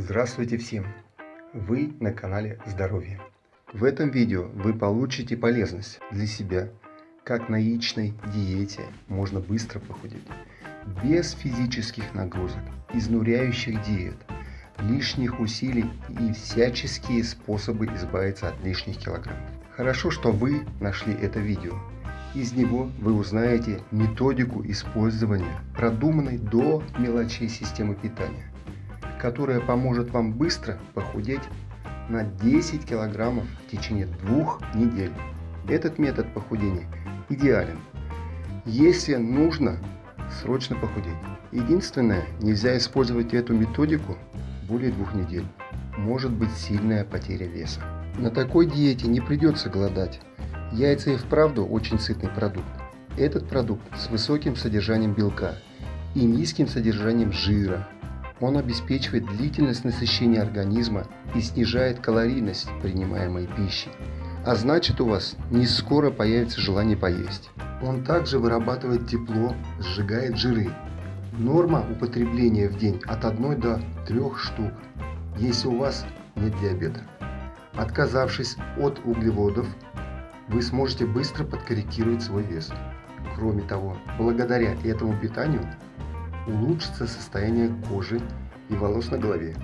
Здравствуйте всем! Вы на канале Здоровье. В этом видео вы получите полезность для себя, как на яичной диете можно быстро похудеть, без физических нагрузок, изнуряющих диет, лишних усилий и всяческие способы избавиться от лишних килограммов. Хорошо, что вы нашли это видео. Из него вы узнаете методику использования продуманной до мелочей системы питания которая поможет вам быстро похудеть на 10 килограммов в течение двух недель. Этот метод похудения идеален. Если нужно срочно похудеть. Единственное, нельзя использовать эту методику более двух недель. Может быть сильная потеря веса. На такой диете не придется голодать. Яйца и вправду очень сытный продукт. Этот продукт с высоким содержанием белка и низким содержанием жира, он обеспечивает длительность насыщения организма и снижает калорийность принимаемой пищи. А значит у вас не скоро появится желание поесть. Он также вырабатывает тепло, сжигает жиры. Норма употребления в день от 1 до 3 штук, если у вас нет диабета. Отказавшись от углеводов, вы сможете быстро подкорректировать свой вес. Кроме того, благодаря этому питанию улучшится состояние кожи и волос на голове.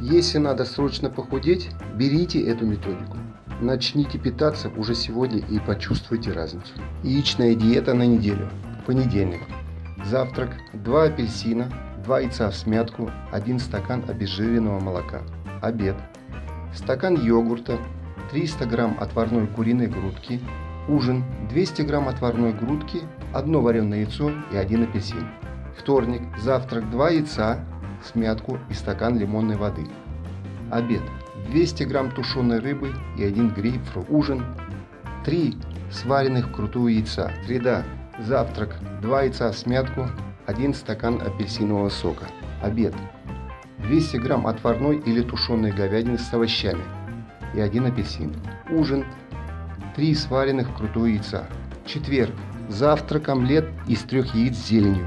Если надо срочно похудеть, берите эту методику. Начните питаться уже сегодня и почувствуйте разницу. Яичная диета на неделю. Понедельник. Завтрак 2 апельсина, 2 яйца в смятку, 1 стакан обезжиренного молока. Обед. Стакан йогурта, 300 грамм отварной куриной грудки. Ужин 200 грамм отварной грудки, 1 вареное яйцо и 1 апельсин. Вторник. Завтрак 2 яйца, смятку и стакан лимонной воды. Обед. 200 грамм тушеной рыбы и 1 грейпфрут. Ужин. 3 сваренных крутую яйца. Среда. Завтрак. 2 яйца в смятку, 1 стакан апельсинового сока. Обед. 200 грамм отварной или тушеной говядины с овощами и 1 апельсин. Ужин. 3 сваренных крутую яйца. Четверг. Завтрак омлет из трех яиц с зеленью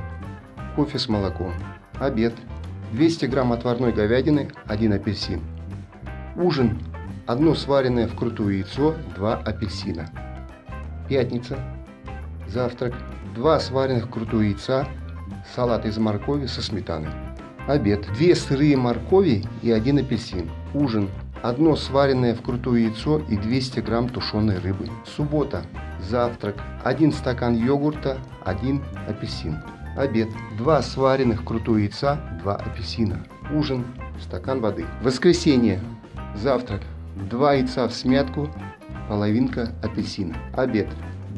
кофе с молоком. Обед. 200 грамм отварной говядины, 1 апельсин. Ужин. Одно сваренное вкрутую яйцо, 2 апельсина. Пятница. Завтрак. 2 сваренных вкрутую яйца, салат из моркови со сметаной. Обед. 2 сырые моркови и 1 апельсин. Ужин. Одно сваренное вкрутую яйцо и 200 грамм тушеной рыбы. Суббота. Завтрак. 1 стакан йогурта, 1 апельсин. Обед. Два сваренных крутую яйца, два апельсина. Ужин. Стакан воды. Воскресенье. Завтрак. Два яйца в смятку, половинка апельсина. Обед.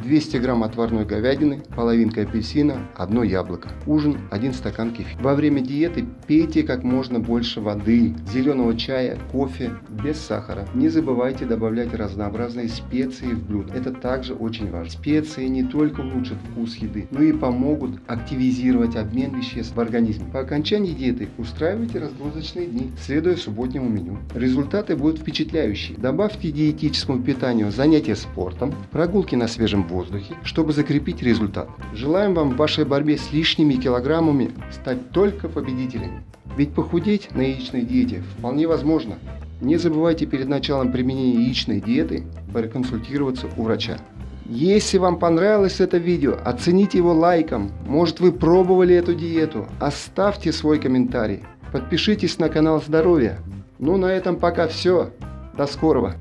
200 грамм отварной говядины, половинка апельсина, одно яблоко. Ужин, один стакан кефира. Во время диеты пейте как можно больше воды, зеленого чая, кофе, без сахара. Не забывайте добавлять разнообразные специи в блюдо. Это также очень важно. Специи не только улучшат вкус еды, но и помогут активизировать обмен веществ в организме. По окончании диеты устраивайте разгрузочные дни, следуя субботнему меню. Результаты будут впечатляющие. Добавьте диетическому питанию занятия спортом, прогулки на свежем воздухе, чтобы закрепить результат. Желаем вам в вашей борьбе с лишними килограммами стать только победителями. Ведь похудеть на яичной диете вполне возможно. Не забывайте перед началом применения яичной диеты проконсультироваться у врача. Если вам понравилось это видео, оцените его лайком. Может вы пробовали эту диету? Оставьте свой комментарий. Подпишитесь на канал Здоровья. Ну на этом пока все. До скорого.